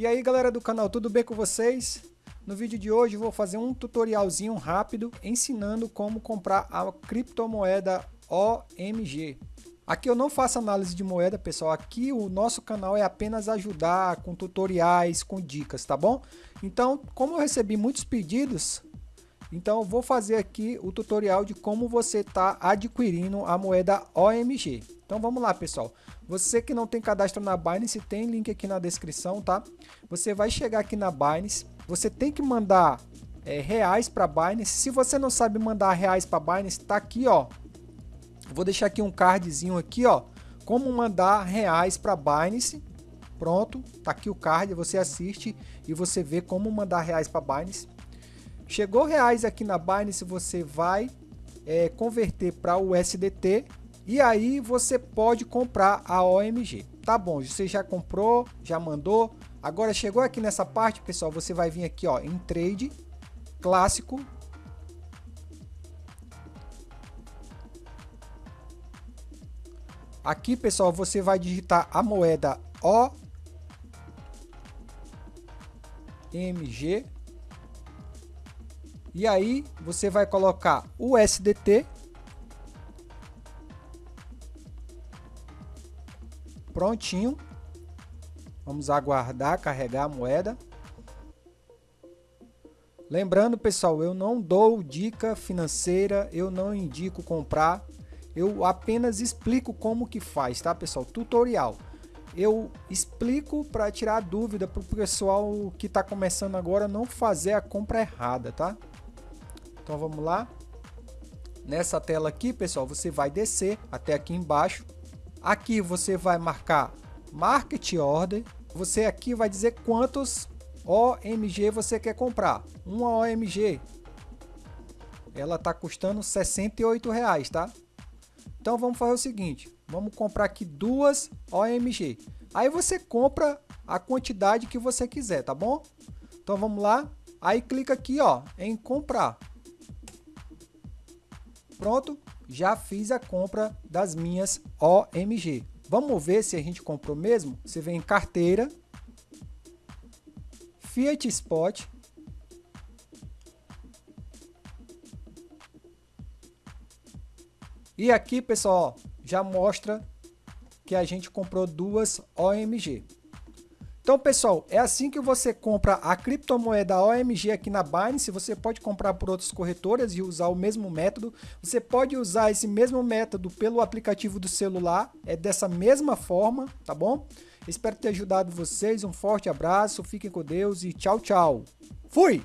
E aí galera do canal, tudo bem com vocês? No vídeo de hoje vou fazer um tutorialzinho rápido ensinando como comprar a criptomoeda OMG. Aqui eu não faço análise de moeda, pessoal. Aqui o nosso canal é apenas ajudar com tutoriais, com dicas, tá bom? Então, como eu recebi muitos pedidos, então vou fazer aqui o tutorial de como você está adquirindo a moeda OMG. Então vamos lá, pessoal. Você que não tem cadastro na Binance, tem link aqui na descrição, tá? Você vai chegar aqui na Binance, você tem que mandar é, reais para Binance. Se você não sabe mandar reais para Binance, tá aqui, ó. Vou deixar aqui um cardzinho aqui, ó. Como mandar reais para Binance. Pronto, tá aqui o card, você assiste e você vê como mandar reais para Binance. Chegou reais aqui na Binance, você vai é, converter para o USDT e aí você pode comprar a OMG. Tá bom, você já comprou, já mandou. Agora chegou aqui nessa parte, pessoal, você vai vir aqui ó, em trade clássico. Aqui, pessoal, você vai digitar a moeda OMG e aí você vai colocar o SDT. Prontinho. Vamos aguardar carregar a moeda. Lembrando, pessoal, eu não dou dica financeira, eu não indico comprar, eu apenas explico como que faz, tá, pessoal? Tutorial. Eu explico para tirar dúvida para o pessoal que está começando agora não fazer a compra errada, tá? Então vamos lá. Nessa tela aqui, pessoal, você vai descer até aqui embaixo. Aqui você vai marcar Market Order. Você aqui vai dizer quantos OMG você quer comprar. Uma OMG, ela está custando 68 reais, tá? Então vamos fazer o seguinte, vamos comprar aqui duas OMG. Aí você compra a quantidade que você quiser, tá bom? Então vamos lá, aí clica aqui ó, em comprar. Pronto, já fiz a compra das minhas OMG. Vamos ver se a gente comprou mesmo? Você vem em carteira, Fiat Spot, E aqui, pessoal, já mostra que a gente comprou duas OMG. Então, pessoal, é assim que você compra a criptomoeda OMG aqui na Binance. Você pode comprar por outras corretoras e usar o mesmo método. Você pode usar esse mesmo método pelo aplicativo do celular. É dessa mesma forma, tá bom? Espero ter ajudado vocês. Um forte abraço, fiquem com Deus e tchau, tchau. Fui!